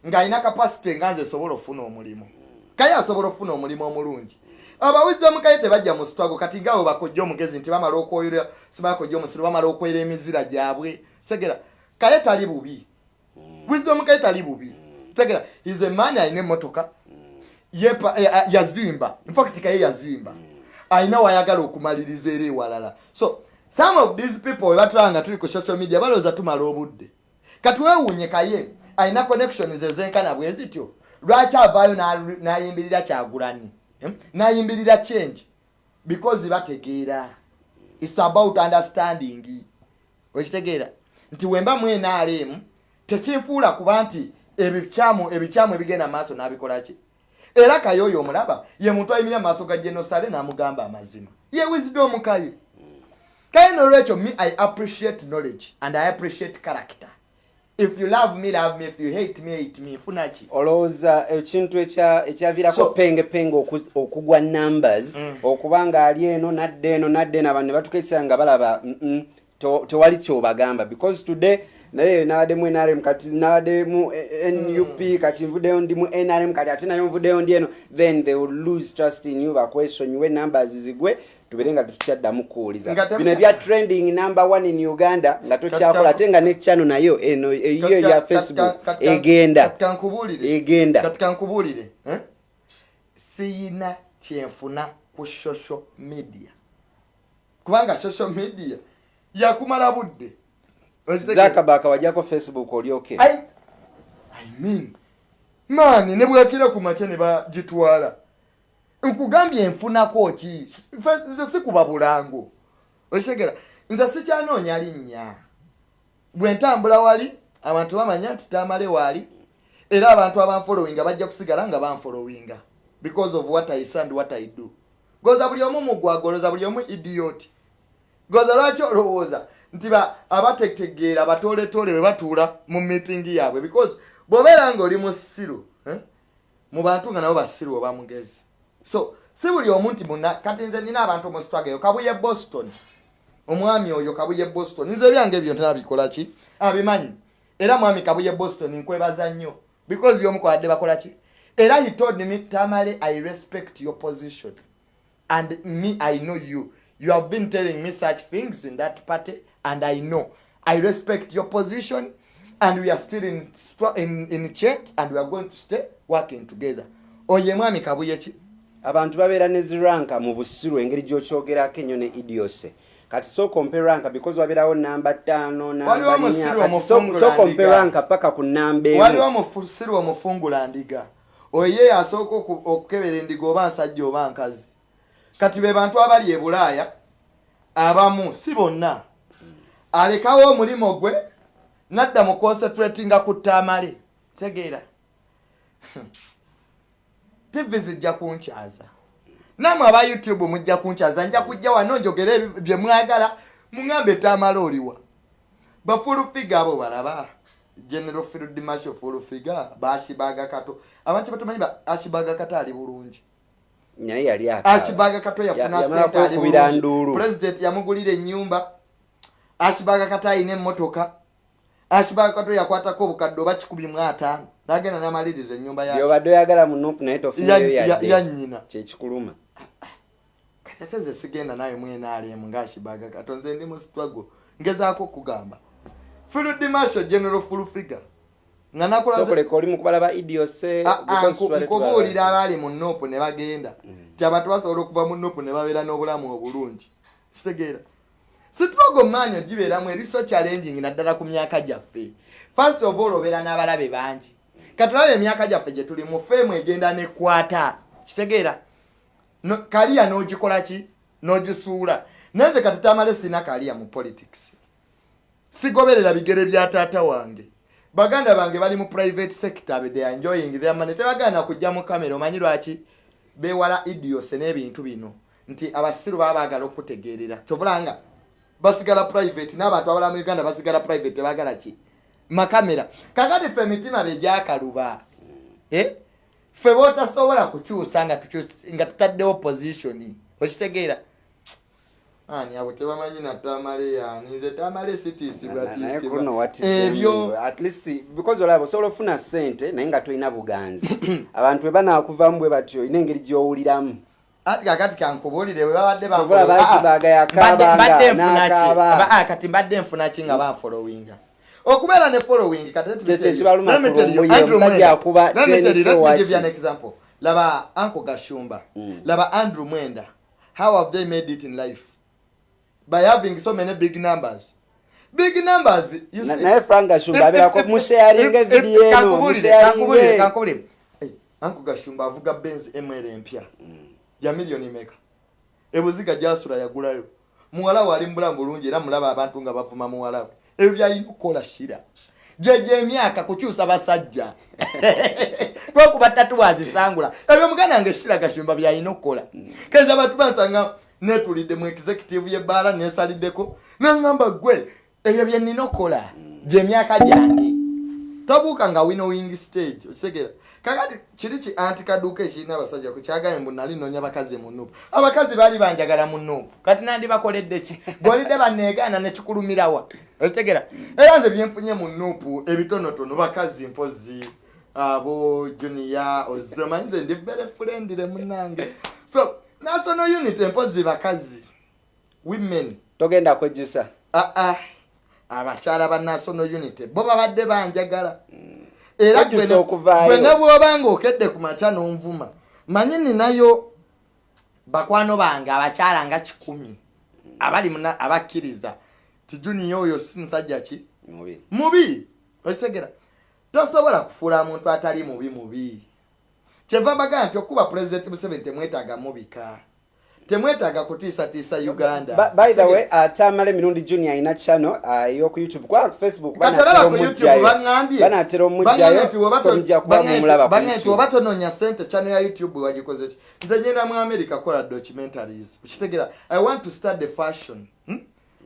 ng'alina kapasite nga nze esobola okufuna omulimu. Kaye asobola okufuna omulimu omulungi. Aba wisdom kaye tebajja mu sitwago kati ngaabo bakojja omugezi nti bamala okwoyera sibakojja omusiru bamala okwera emizira gyabwe. Kitegeera kaye tali bubi. Wisdom kaye tali bubi. Kitegeera is a man alina emmotoka eh, ah, yazimba. Infact kaye yazimba. Alina wayagala okumaliriza era ewalala. So some of these people webatulaba nga tuli ku social media balowooza tumala obudde. Kati weewuunye kaye alina connections ezenkana bwe zityo. Lwaki avaayo n'ayimbirira kyagulani? Hmm? n'ayimbirira change? Because bategeera. Its about understanding. Okitegeera? Nti wemba mu nrm tekinfuula kuba nti ebikyamu ebikyamu ebigenda maaso n'abikolaki era kaye oyo omulaba ye muntu ayimirira mu maaso ga genosale n'amugamba amazima. Ye wisdom kaye kaye nolwekyo me i appreciate knowledge and i appreciate character. If you love me love me. If you hate me hate me. Nfunaki olowooza ekintu ekya- ekyaviirako So- pengepenge oku- okugwa numbers Mm. okuba nga ali eno nadde eno nadde eno abantu ne batukaisira nga balaba "Mm-mm, to- tewali kyobagamba. Because today naye nabadde mu nrm kati nabadde mu eh, nup kati nvuddeyo ndi mu nrm kati ate nayo nvuddeyo ndi eno then they will lose trust in you bakwesonyiwe numbers zigwe tubere nga tetukyaddamu kuwuliza. Bino ebya trending number one in uganda nga tokyakola ate nga ne channel nayo eno eyiyo eya facebook egenda. egenda. Kati kankubuulire eh? siyina kyenfuna ku social media. Kubanga social media yakumala budde. Zakabaka wajjako facebook olyoke. I, I mean maani ne bwekire ku makya ne bagitwala nkugambye nfunako ki? Nze sikuba bulango. Okitegera nze sikyanoonya linnya. Bwe ntambula wali abantu bamanya nti tamale waali era abantu abanfolowinga bajja kusigala nga banfolowinga because of what i say and what i do. Goza buli omu mugwagoloza buli omu idiot. Goza lwaki olowooza nti ba- abatetegeera abatooletoole bwe batuula mu mitingi yaabwe? Because bw'obeera nga oli musiru eh, mu bantu nga nabo basiru oba mugezi so si buli omu nti muna kati nze nina abantu mu sitwageyo kabuye boston. Omwami oyo kabuye boston. Nze ebyange ebyo ntabikola ki? Abimanyi era mwami kabuye boston nkwebaza nnyo. Because yomukwadde bakola ki? Era he told me tamale i respect your position. And me i know you. You have been telling me such things in that party and i know. I respect your position and we are still in, in, in chat and we are going to stay working together. Oye mwami kabuye ki abantu babeera ne ziranka mu busiru engeri gyokyogerako ennyo ne idiose. Kati sokompe ranka because wabeerawo namba ttaano Waliwo sokompe ndiga. ranka paka ku namba waliwo emu musiri omufungula ndiga. Oye asooka oku- okukebera endiga oba nsajja oba nkazi. Kati be bantu abali e bulaaya abamu si bonna. Alekawo omulimu gwe nadda mu concentratinga ku ttamale. Tegeera tv zijja kunkyaza. Namwe aba youtube mujja kunkyaza nja kujja wano njogere ebi- bye mwagala muŋambe ettamale oliwa. Bafulufiga abo balaba general field marshal fulufiga bashibaga kato. Abantu batamanyi ba ashibaga kato ali bulungi. Naye yali akaaba. ashibaga kato Ya- yafuna sente ali bulungi. president yamugulira ennyumba. Ashibaga kato ayina emmotoka ashibaga kato yakwatako obukadde oba kikumi mu ataano nagenda namaliriza ennyumba ya byobadde oyagala mu nupu naye tofunayo ya- yadde ya nnyina. Kyekikuluma kati ate ze sigenda nawe mwenaalemu ngaashibaga kato nze ndi mu struggle. Ngezaako okugamba field marshal general nga sokoleka oli mukubala ba idiose Ah, ah, abaali mu nopu ne bagenda. Ti abantu basobola okuva mu nopu ne babeera n'obulamu obulungi. Kitegeera sitrogo maanyi gibeeramu eriso challenging naddala ku myaka gyaffe. First of all obeera n'abalabe bangi. Katulabe emyaka gyaffe gye tuli mu feemu egenda nekwata kitegeera No- kaliya n'ogikola ki? N'ogisuula. Naye nze kati tamale sina kaliya mu politics. Sigoberera bigere bya taata wange. Baganda bange bali mu private sector be they are enjoying their money. Tebagana kujja mu kamera omanyi lwaki? Bewala idiose n'ebintu bino. Nti abasiru baba baagala okutegeerera kyobulanga basigala private n'abantu abala mu uganda basigala private tebagala ki? Makamera. Kakati ffe emitima be gyakaluba eh? ffe bootasobola kukyusa nga tutaddewo position okitegeera? Ani abo tebamanyi na tamale yani nze tamale sitiisibwa naye tiisibwa kuno wati ebyo at least because olaba osobola ofuna sente naye nga tolina buganzi. Abantu bwe banaakuvamu bwe batyo olina engeri gy'owuliramu ati kakati kankubuulire bwe babadde Oba banfollow- baasibaga Ah, ah, kati mbadde nfuna ki nga banfollowinga okubeera ne following kati let me Kye- tell you- kyekibaluma let me ku tell you, lumbuye, Andrew omusajja Mwenda. akuba Let me tell you, 10K let me waki. give you an example. Laba anko gashumba Mm. laba andrew mwenda. How have they made it in life? By having so many big numbers. Big numbers naye frank gashumba abeerako musharinga evidiyo eno kankubulire, anko gashumba avuga benz mr empya ya miliyoni meka. Ebuziga gyasula yagulayo. Muwala we ali mubulamu bulungi era mulaba abantu nga bavuma muwala we. Ebyo byalina okukola shira. Gyegyo emyaka kukyusa basajja. Kwekuba tatuwazisangula ebyo muganda nga eshira gashumba byalina okukola. Keza abantu bansanga netulidde mu executive yebbaala nesaliddeko nangamba gwe ebyo byenina okukola. Gyemyaka gyange tobuuka nga winowing stage okitegeera kakati kiri ki anti kaduuka ekirina abasajja ku kyagaye mbu nali noonya bakazi mu nuupu abakazi baali banjagala mu nuupu kati nandi bakoledde ki? Golidde baneegaana nekikulumirawa okitegeera era nze byenfunye mu nuupu ebitonotono bakazi mpozi abo junia ozo manyi nze ndi bere fulendire munange so national unit empozi bakazi women. Togenda kwejjusa? Aa abakyala ba national unity bo babadde banjagala era Wajjusa gwe ne- okuvaayo. gwe ne bwoba nga okedde ku makya n'onvuma manyi ninayo bakwano bange abakyala nga kikumi abali abakkiriza. Tijuniya oyo si musajja ki? Mubi. Mubi! Okitegera. Tosobola kufuula muntu atali mubi mubi. Kyeva mbagaa nti okuba pulezidenti museveni temwetaaga mubika temwetaaga kutiisatiisa uganda. by the way atamala emirundi junior alina channel uh, yoku youtube. Kwa facebook banatera omujjayo. So mujja kuba mumulaba ku nti YouTube. oba tononya sente channel ya youtube wagikoze ki? Nze nyenda mu america kola documentaries. Okitegeera i want to start the fashion. Hmm?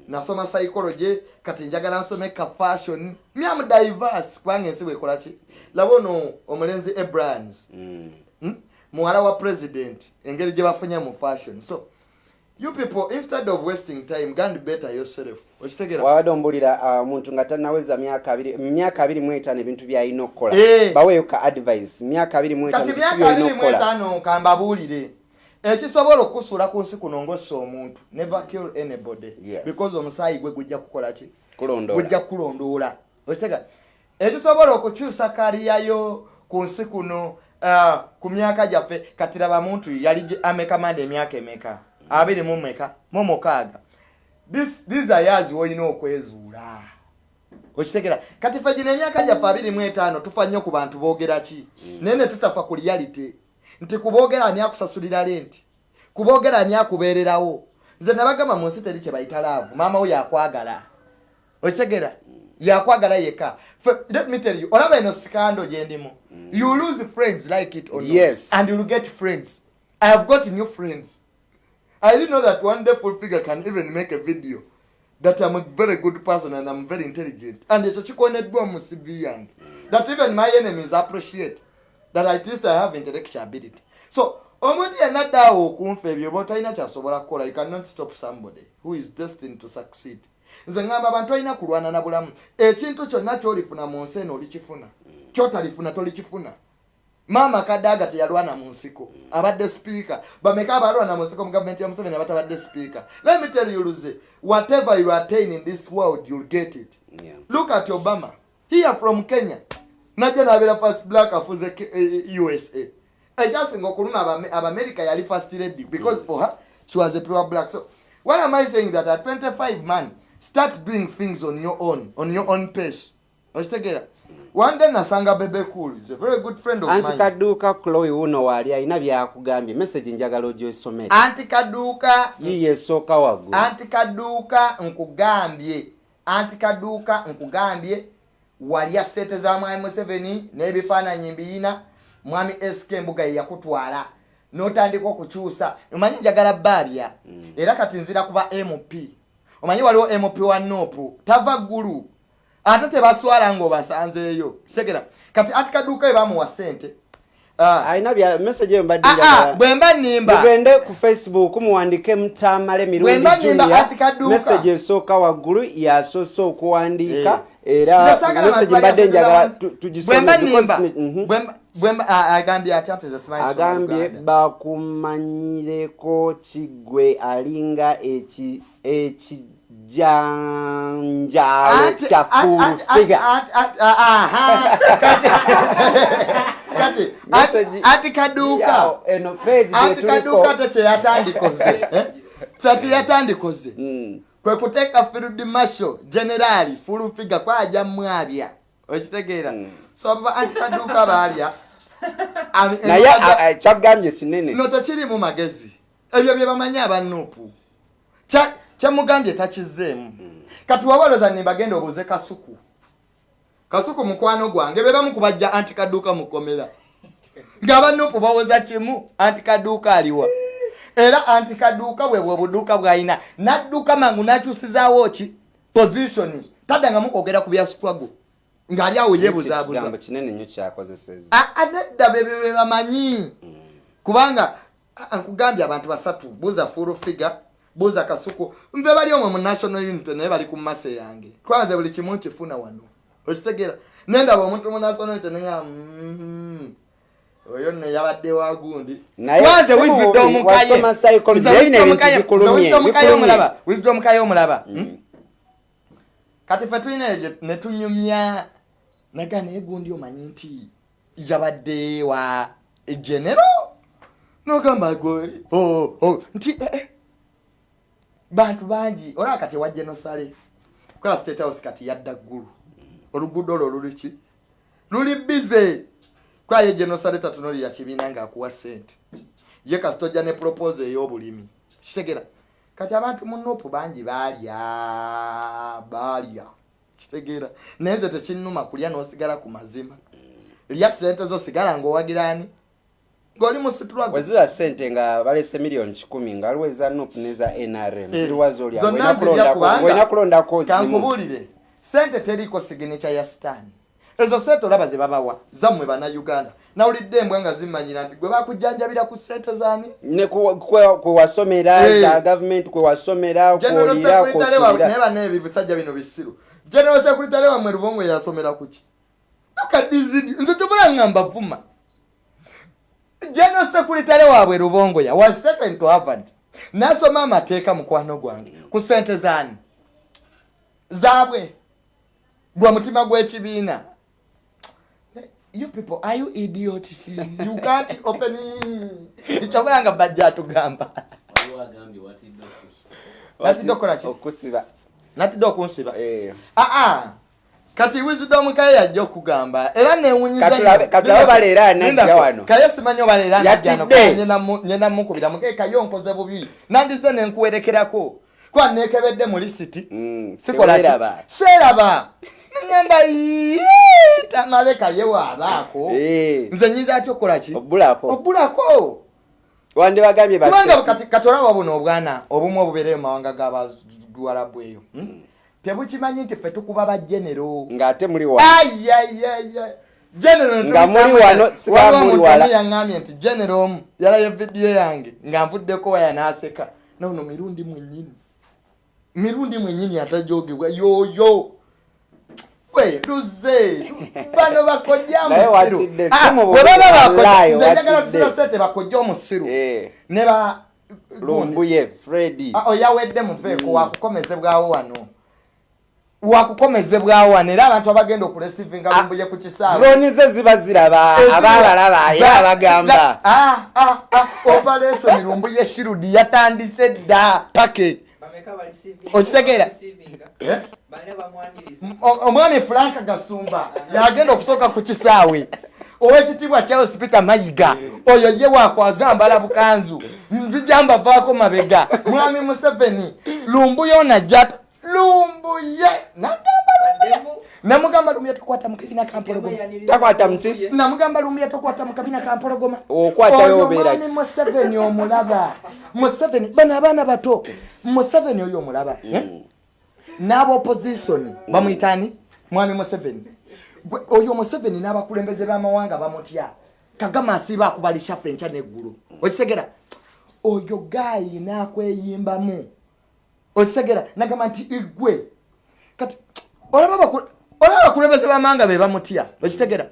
nasoma psychology kati njagala nsome ka fashion. Myamu diverse. Kubanga ensi bwekola ki? Laba ono omulenzi abrahams. Mm. hmm? Muwala wa president engeri gye bafunye mu fashion. So you people instead of wasting time gand better yourself. Okitegeera wabadde ombulira uh, omuntu nga tanaweza myaka abiri mu etaano ebintu byalina okukola. Eh. baweeyo ka advice myaka abiri mu etaano kati myaka abiri mu etaano kambabuulire ekisobola okusuula ku nsi kuno ngaossa omuntu never kill anybody. Because omusaayi gwe gujja kukola ki? Gujja kulondoola. Okitega ekisobola okukyusa kaliyayo ku nsi kuno ku myaka gyaffe kati laba muntu yali gye- amekamanda emyaka emeka? Abiri mu meka mu mukaaga. This- these are years wolina okwezuula. Okitegera kati ffe gino emyaka gyaffe abiri mu etaano tufa nnyo ku bantu boogera ki? Naye ne tutafa ku reality. Nti kuboogera ani akusasulira lenti kuboogera ani akubeererawo? Nze nabagamba mu nsi teri kye bayita laavu. Maama wo yakwagala. Okitegera yakwagala yekka Fe- let me tell you olaba eno sikando gyendimu you lose friends like it or not, Yes. and you'll get friends. I have got new friends. I didn't know that one day full figure can even make a video that i'm a very good person and i'm very intelligent. And ekyo kikoneddwa mu cv yange that even my enemies appreciate that at least i have intellectual ability. So omuntu yenna ddaawo okunfa ebyo oba otalina kyasobola kukola. You cannot stop somebody who is destined to succeed nze ngamba abantu balina kulwana na bulamu. Ekintu kyonna kyolifuna mu nsi eno olikifuna. Kyotalifuna tolikifuna. Maama kadaaga teyalwana mu nsiko. Abadde sipiika bameka abalwana mu nsiko mu gavumenti ya museveni abatabadde sipiika let me tell you luze whatever you attain in this world you'll get it. Yeah. look at obama. Here from kenya. Najja nabeera first black afuze Ke- eh, usa ekyasinga okuluma Abame- abamerika yali first lady because for her she was a pure black. So what am i saying? That at 25 man start doing things on your own on your own pace. Okitegeera one day nasanga bebe cool is a very good friend of anti mine. Kaduuka chloe wuno waali alina byakugambye. Message njagala ogyosomere. Anti kaduuka yiye esooka waggulu. Anti kaduuka nkugambye. Anti kaduuka nkugambye. Walya sente za mwami museveni n'ebifaananyi mbiyina. Mwami sk embuga ye yakutwala. N'otandika okukyusa. Omanyi njagala baabya era kati nzira kuba mp omanyi waliwo mp wa nopu tava ggulu. Ate tebaswala ng'obasanzeeyo segera kati anti kaduuka we bamuwa sente Ah, alina bya message eyo mbadde ah, ah, bwe mba nimba mugende ku facebook muwandike mutamale mirundi Bwe mba nimba Junior. anti kaduuka. message esooka waggulu yasoose okuwandiika Eh. era message mbadde njagala tugisome agambye atya nti agambye bakumanyireko kigwe alinga eki- ekijanjaalo Anti- kya anti- anti- kaduuka. anti kaduuka te kyeyatandikoze eh? kati yatandikoze. Mm. kwe kuteeka field marshal generali fulufiga kwaja mwabya. Okitegeera. Mm. so anti kaduuka baalya naye kyagambye kinene. No tekirimu magezi. Ebyo bye bamanyi abanuupu Kya- kyemugambye takizeemu kati wabaloza nimbagenda obuze kasuku. Kasuku mukwano gwange be bamu kubajja anti kaduuka mukomera ng'abanuupu bawoza kimu anti kaduuka aliwa era anti kaduuka bwe bwe buduuka bw'alina nadduka mangu n'akyusizaawo ki? Position. Taddangamu kwogera ku bya struggle ng'ali awo yeebuzaabuza kigambo kinene nnyo kyakozeseza A- anedda bebyo bye bamanyi. Kubanga ah, nkugambye abantu basatu buuza full figure buuza kasuku nve bali omwe mu national unity naye bali ku mase yange. Twanze buli kimu nkifuna wano. Okitegeera. Nendaba omuntu mu national unity nenga mm, oyo nno yabadde wa gundi. Naye twanze wisdom bikulumye. omulaba Hmm? kati fe tulina eyo gye- ne tunyumya naga naye gundi omanyi nti yabadde wa genero nogamba gwe oh, oh, nti eh, eh. bantu bangi olaba kati ewa genosale kola state house kati yadda ggulu. Oluguudo olwo luliki luli bize. Kwaye genosale tatunulira kibiina ngaakuwa sente ye kasi tojja ne propose ey'obulimi. Kitegera. Kati abantu mu nuupu bangi baalya baalya kitegeera. Naye nze tekinnuma kulya n'osigala ku mazima. Lya sente zo sigala ng'owagirani ng'oli mu situragwe weziba sente nga balese miliyoni kikumi nga aliwo eza nup neza nrm Eh, ziriwa zolya zonna zirya kubanga- olina kulondako zimu kankubuulire sente teriiko siginica ya sitaani. Ezo sente olaba ze babawa zammwe bannayuganda. Nawulidde embwa nga zimanyira nti gwe bakujjanjabira ku sente zaani? Ne ku- kwe kwe wasomera Eh. za gavumenti kwe wasomera general kwolira secretary wabwe naye kwosulira bana ebi bisajja bino bisiru general secretary wamwe lubongo yasomera kuki akadizidi nze tebula ngamba vuma general secretary waabwe lubongoya was taken to harvard. Nasoma amateeka mukwano gwange ku sente zaani. Zaabwe gwa mutima gw'ekibiina you people are you idiots? You can't open kyobula nga bajja atugamba waliwo agambye watidde okusa batidde okukola ki okusiba natidde okunsiba Eh. aa kati wisdom kaye yajja okugamba era newunyiza Katulabe- nnyo. katulabe Linda- baleera anajja wano. kaye simanyi obaleera Yatidde. nyenda mukubira muke kaye onkoze bubi. Nandize nenkuwerekerako kwa nekebedde mu lisiti Mm, sikola seeraba. Neŋamba tamaleka ye waabaako. Eh. nze nyinza atya okukolaki obulako wandibagambye kubanga kati olaba buno obwana obumu obubeereyo mu mawanga g'abaduwalabu eyo hmm? tebukimanyi nti ffe tukuba bajenero ng'ate muli yaŋŋambye nti genero omu yalayo vidiyo yange nga nvuddeko waya n'aseka. Nono mirundi mwennyini. Mirundi mwennyini atajogebwa yoyo. We luze. Bano bakojja musiru. Ah, bwe baba wallahi, nze njagala tusira sente bakojja omusiru Eh, ne ba lumbuye fredi Ah, oyawedde muveeko wakukomezebwawo wano. Wakukomezebwawo wano era abantu abagenda okulesivinga Ah, lumbuye ku kisaawe. droni ze ziba ziraba abaabalaba ye abagamba. Ah, operation lumbuye shirudi yatandise dda pake. Okitegeera? Eh? O- omwami frank gasumba yagenda okusooka ku kisaawe owekitiibwa charles peter mayiga? Oyo ye wakwazambala bukanzu. Nzija mbavaako mabega. Mwami museveni. Lumbuye onajja lumbuye nagamba lumbuye namugamba lumbuye tokwata mukabina kampologoma takwata muki namugamba lumbuye tokwata mukabina kampologoma Okwatayo Ono obeera mwami ki? museveni omulaba. Museveni bano abaana bato. Museveni oyo omulaba. Eh? n'abaopposition bamwyitani mwami museveni oyo museveni n'abakulembeze b'amawanga bamutya? Kagama asiiba akubalisha ffe enkya neggulu. Okitegera oyo gaayi n'akweyimbamu. Okitegera nagamba nti igwe kati olaba abaku- olaba abakulembeze b'amawanga be bamutya? Okitegera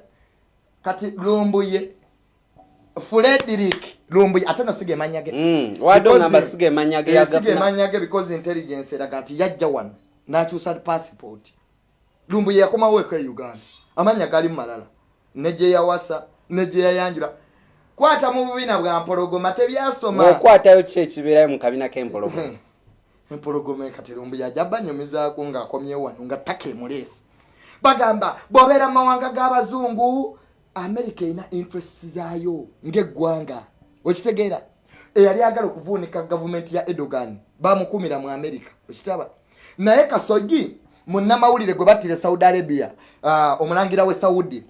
kati lumbuye frederick lumbuye ate nosiga emanya ge. Mm, wadde ogamba siga emanya ge Eh, because intelligence eraga nti yajja wano n'akyusa passport. Lumbuye yakomawo eka e uganda amanya gali malala. Ne gye yawasa ne gye yayanjula kwata mu bubina bwa mpologoma tebyasoma okwatayo ki ekibeerayo mu kabina k'empologoma empologoma kati lumbuye ajja banyumizaako ng'akomyewo wano nga ttaka emuleesi bagamba bw'obeera mu mawanga g'abazungu amerika erina interest zaayo ng'eggwanga. Okitegeera eyali agala okuvuunika gavumenti ya edogan bamukumira mu amerika okitaba naye kasogi munnamawulire gwe battire saudi arabia uh, omulangira we saudi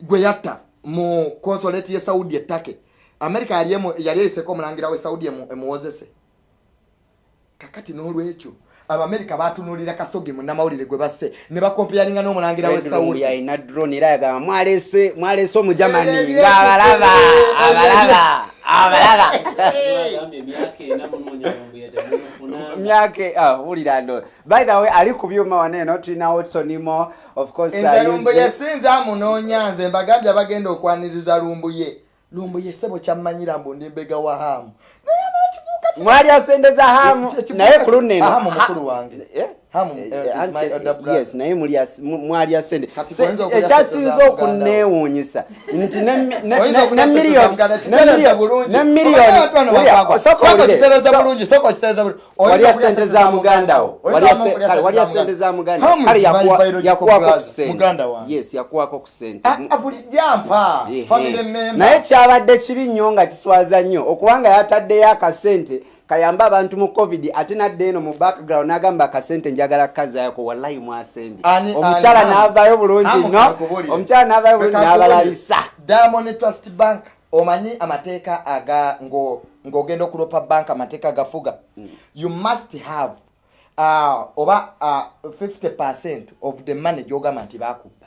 gwe yatta mu consolate ye saudi ettake amerika yali eyiseko omulangira we saudi emu- emuwozese kakati n'olwekyo abamerika batunulira kasogi munnamawulire gwe basse ne bakompeyalinga n'omulangira we saudi alina drone era yagamba mwalese mwalese omujamani Eh, eh, ng'abalaba eh, eh, abalaba abalaba Lumbuye temumufuna myake ah, wulira ndo by the way ali ku byuma wano eno tulina otsonimo of course nze lumbuye Eugene- sinza amunoonya nze mbagambye abagenda okwaniriza lumbuye. Lumbuye sebo kyammanyira mbu ndi mbega wa hamu. Mwali asendeza hamu naye ku luno eno. Hamu ha- mukulu wange. Eh? Eh, eh, yes naye ekyasinza sente. Wo. okuneewuunyisa nti ne- ne- ne- Oyinza ne okulya sente za miliyoni Muganda, ne kitereza miliyoni- bulungi. ne Omanyi miliyoni abantu bano Wulira, bakwagwa. sooka Sooka owulire. okitereza So- bulungi sooka okitereza bulungi. Wali Oyinza asente okulya za muganda wo? Oyinza Wali ase- okulya kale, wali za asente za muganda. Hamu kale is my yakuwa- biological yakuwako ku brother, sente. Muganda wange yes yakuwako ku sente. Ah, ah, kyabadde kibi nnyo nga kiswaza nnyo. Okubanga yataddeyo akasente kayambe abantu mu covid ate nadde eno mu background n'agamba akasente njagala kazayako wallahi mwasembye. Omukyala n'avaayo bulungi kankubulire. omukyala n'avaayo bulungi n'abalalisa diamond trust bank omanyi amateeka aga ngo- ng'ogenda okulopa bank amateeka agafuga? You must have uh, oba uh, 50 percent of the money gyogamba nti bakubba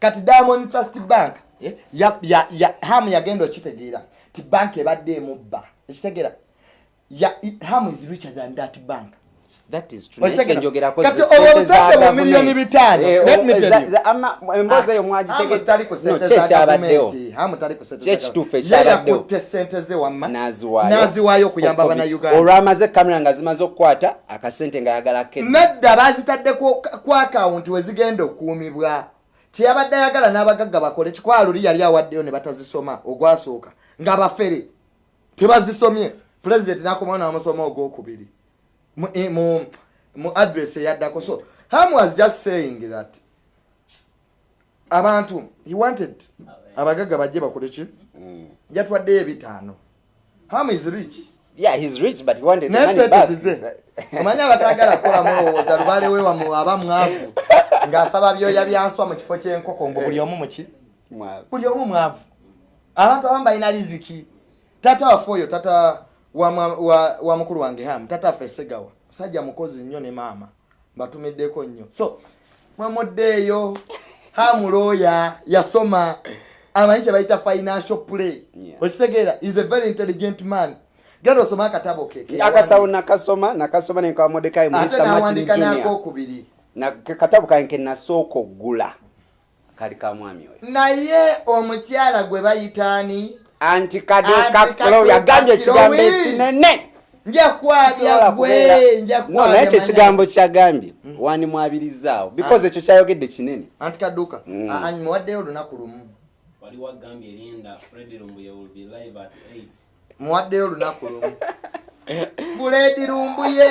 kati diamond trust bank eh, ya, ya, ya, hamu yagenda okitegeera ti bank ebadde emubba. Ekitegeera ya, hamu is richer than that bank. Kati ze olwo sente obusente za bu government. miliyoni bitaano. Let o- me tell za- you. za- ama- emboozi eyo Hamu tali ku mwagitegeko sente ze wamma n'aziwaayo n'aziwaayo okuyamba Olwo bannayuganda olwamaze kamera nga zimaze okukwata akasente nga yagala ke nedda bazitaddeko ku akawunti we zigenda okukuumibwa. Kyeyabadde ayagala n'abagagga bakole kikwaluli yali awaddeyo ne batazisoma ogwasooka nga bafere. Tebazisomye pulezidenti nakomawo n'amusoma ogwokubiri. Mu, eh, mu, mu address eyaddako. So ham was just saying that abantu he wanted abagagga bajje bakole ki? Yatwaddeyo ebitaano. Ham is rich. Yeah he's rich but he wanted the money back. omanyi abatagala kukola mulowooza lubale wewamu aba mwavu ng'asaba byoya byanswa mu kifo ky'enkoko mbu buli omu muki buli omu mwavu. Abantu abamu balina riziki. Tata waffe oyo tata wa, mwa- wa, wa mukulu wange hamu tata waffe esegawa musajja mukozi nnyo ne maama mbatumiddeko nnyo. So mwemuddeeyo hamu looya yasoma amanyi kye bayita financial play. Yeah. okitegeera is a very intelligent man. Genda osome akatabo ke ke akasawo nakasoma nakasoma nenkawa modekayi ate mulisa martin nawandika junior. nakokubiri na ke katabu kange ke nasooka okugula kali ka mwami oyo. Naye omukyala gwe bayitaani anti kado Anti kaklo Kado yagambye ekigambo ekinene naye ekyo ekigambo kyagambye wandimwabirizaawo because ekyo kyayogedde kinene. Anti kaduka Mm. Ah, muwaddeyo olunaku lumu. Wali wagambye linda fred lumbuye will be live at 8 muwaddeyo olunaku lumu fuledi lumbuye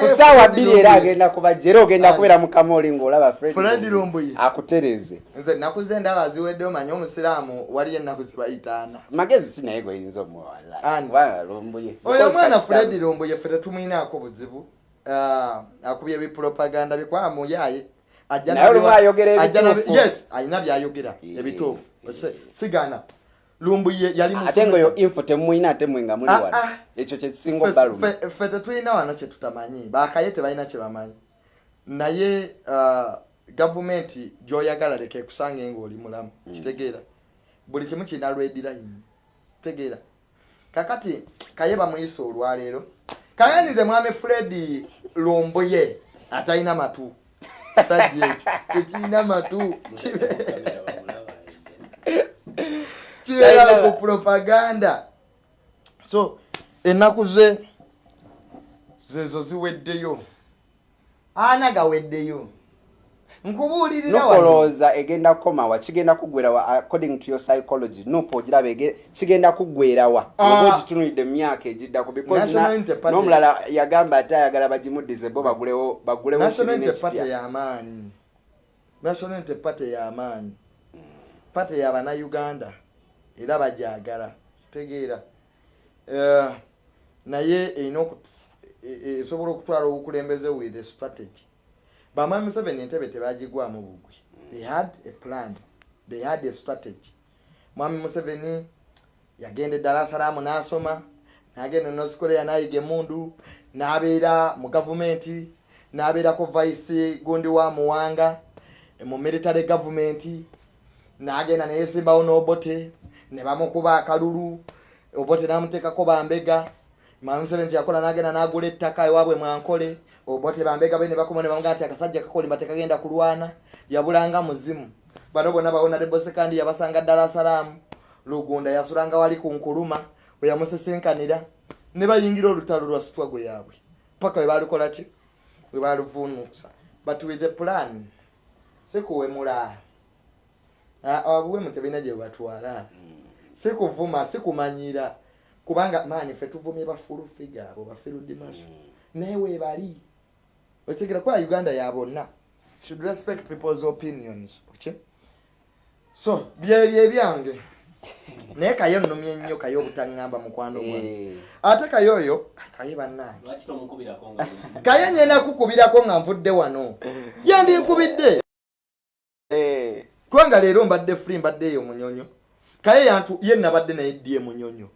ku saawa Fred bbiri era agenda kubajja era ogenda kubeera mukamoli ng'olaba Fred fred Lumbuye. akutereze. Nze ennaku ze ndaba ziweddeyo manye omusiraamu waliyo ennaku zibayitaana. Magezi si naye gweyinza omuwala. Lumbuye oyo omwana fuledi lumbuye ffe tetumwinaako buzibu Ah, akubye ebipropaganda bikwa muyaaye Ajja Naye olumu ayogera ebituufu. yes alina byayogera ebituufu. sigana lumbuye yali ate ngaoyo musomesa. info temumwina ate mwe nga muli Ah, wano. ah. ekyo kyekisinga ffe tetulina wano kye tutamanyi. Bakaye tebalina kye bamanyi. Naye ah, gavumenti gyoyagala leka ekusange ngaoli mulamu. Kitegeera. Buli kimu kirina lwedirayini kitegeera. Kakati kaye bamuyisa olwaleero. Kaganize mwami fredi lumbuye atalina matu. Sajja ekyo tekirina matu kibeera ku propaganda. So ennaku ze zezo ziweddeyo. Ana gaweddeyo. Nkubuulirira wano. Nokolooza egenda kukomawa kigenda kuggwerawa according to your psychology nopo ogiraba kigenda kuggwerawa Ah. oba ogitunulidde mu myaka egiddako because National na- Unity Party- n'omulala yagamba ate ayagala bagimuddize bo bagulewo bagulewo national party y'amaanyi party y'abannayuganda era bajagala tegeera. Eh, naye erina oku- e- e- esobola okutwala obukulembeze with strategy. Bamami museveni entebe tebagigwamu bugwi. They had a plan. They had a strategy. Mwami museveni yagenda eddala salaamu n'asoma n'agenda north korea n'ayiga emundu n'abeera mu gavumenti n'abeerako vice gundi wa muwanga mu military gavumenti n'agenda neyesimbawo n'obote ne bamukuba akalulu obote n'amuteekako bambega mwami museveni kyeyakola n'agenda n'agula ettaka ewaabwe mwankole obote bambega be ne bakoma ne bamugaa nti akasajja kakolimba tekagenda kulwana yabulanga muzimu. Bano bonna bawona debosekandi yabasanga ddala salaamu lugunda yasulanga wali ku nkuluma we yamusesenkanira. Ne bayingira olutalo lwa sitwago yaabwe. Paka we balukola ki? We baluvunuusa but with a plan. Sikuwemula. Obuwemu tebina gye batwala sikuvuma sikumanyira. Kubanga maanyi ffe tuvumye bafulufiga abo bafirudimaso naye webali okitegera kuba uganda ya bonna should respect people's opinions okay? so byebyo ebyange naye kayo nnumye nnyo kayo obutaŋŋamba mukwano gwange Eh, ate kayo oyo kaye bannange. Kaye nyenda kukubirako nga nvudde wano. Yandinkubidde eh, kubanga leero mbadde free mbadde eyo munyonyo kaye yantu ye nabadde naye ddye munyonyo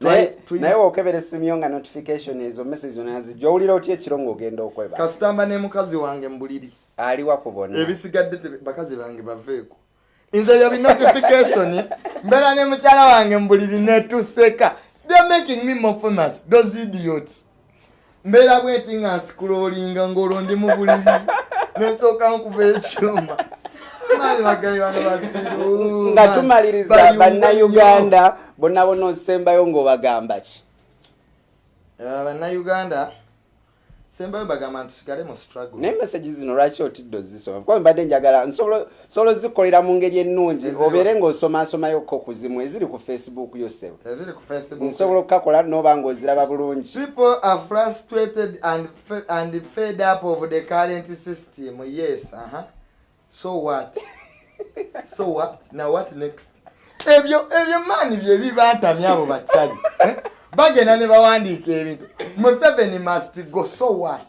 naye Tuli- naye wookebera essimu yo nga notification ezo message zonna zijja owulira otya ekiro ng'ogenda okweba? Kasitamba ne mukazi wange mbuliri. Aliwa ku bonna ebisigadde bakazi bange baveeko. Nze ebyo binotification mbeera ne mukyala wange mbuliri netuseka they making me more famous. Those idiots. Mbeera bweti nga nsikulolinga ng'olwo ndi mu buliri nensooka nkuba ekyuma nga tumaliriza bannayuganda bonna bonna osembayo ng'obagamba ki? Bannayuganda sembayo bagamba nti tusigale mu struggle. Naye message zino lwaki otidde ozisoma? Kuba mbadde njagala nsobola ozikolera mu ngeri ennungi. Obeere ng'osomaasomayokko ku zimu eziri ku facebook ku facebook. Nsobola okukakola n'oba ng'oziraba bulungi. People are frustrated and and fed up of the current system. Yes, uh-huh. So what? so what? Now what next? ebyo ebyo maani bye bibantamya abo bakyali Eh? bagenda ne bawandiika ebintu museveni must go so what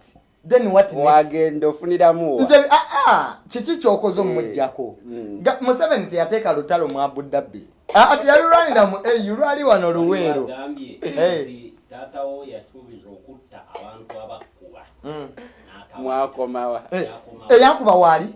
then what next? wagenda ofuniramu ah, ah, kiki kyokoze Eh, omujjako mm. Ga- museveni teyateeka lutalo mu abudabbi Ah, teyalulwanira mu au lwali wano luweero Eh. taatawo yasuubiza okutta abantu abakkuba Mm. mwakomawa eyankuba waali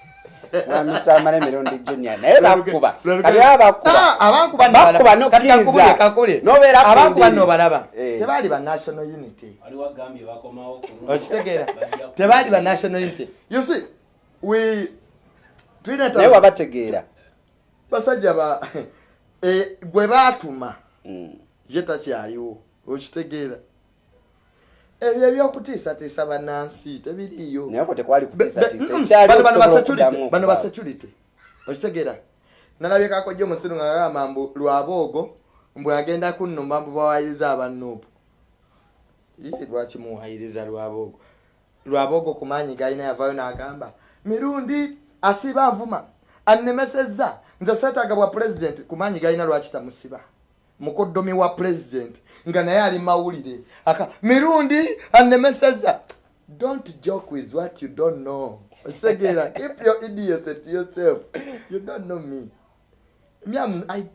Sokolindeko. mwami tony maina Lindako, kyagenabo njagala Lindako, bakiwule Lindako. Mm. intelligence yaŋŋambye abakuba lindako naye Intelligence- Lindako. bakiriyalira bagenda okwogera. intelligence yaŋŋambye ate abapipa lindako okubula intelligence yange intelligence yange mbu eriyo abantiisatiisa okunnumba nassese enseko Eh? Oh, museveni yagaa nti ente eye- eyagala okufa ekomba ku mbazzi mwami tamala emirundi junior naye bakuba kati baba bakuba Ah, abankuba bakuba nobalaba. Tebaali ba national unity okitegeera tebaali ba national unity you see we tulina naye wabategeera basajja ba eh, gwe baatuma Mm. ye takyaliwo okitegeera ebyo ebyokutiisatiisa bannansi tebiriiyo. Bano bano ba okusobola security, okuddamu bano ba okuba. security okitegeera nalabyekako jjo musiru nga gagamba mbu lwaboogo mbwe agenda kunnumba mbu bawayiriza abannuupu lwaki muwayiriza lwaboogo lwaboogo ku maanyi galina yavayo n'agamba mirundi asiba nvuma annemesezza nze seetaaga bwa pulezidenti ku maanyi galina lwaki tamusiba mukoddomi wa pulezidenti nga naye ali mawulire. Aka mirundi annemesezza don't joke with what you don't know. Okitegeera keep your idiocy to yourself you don't know me. Me I'm, I,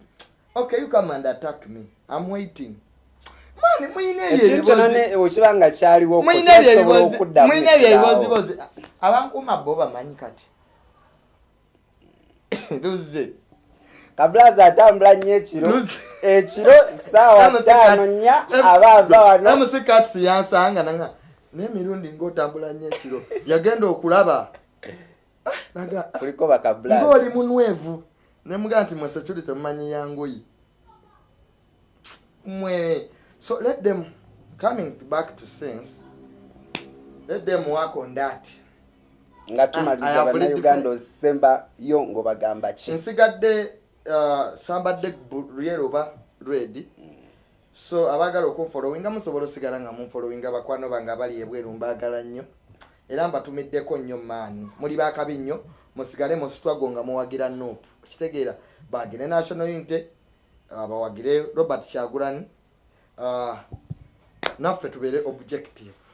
okay you come and attack me. I'm waiting. Mani muyina ebyo ekintu kyona ebibozi- ne- okiba nga kyaliwo muyina ebyo kyasobola ebibozi- okuddamu muyina ebyo ekiraawo. ebibozibozi abankuuma bo bamanyi kati. Luze. Kabulaza atambula nnyo ekiro. Ekiro saawa ttaano nnya aba ava wano. Emusikatsi yansanga nanga n'emirundi ngaotambula nnyo ekiro yagenda okulaba. Ah, bakabulaza ng'oli munwevu. Nemugaa nti mwe security mumanyi yangoyi mwe so let them coming back to sense let them work on that. Nga tumaliriza have already bannayuganda defined- osembayo ng'obagamba ki? Nsigadde sambadde lyero oba redi so abaagala okunfolowinga musobola osigala nga munfolowinga bakwano bange abali ebweru mbaagala nnyo. Era mbatumiddeko nnyo maani. Muli bakabi nnyo musigale musitwago nga muwagira nop okitegeera bagire national unity uh, bawagire robert kyagulani uh, naffe tubeere objective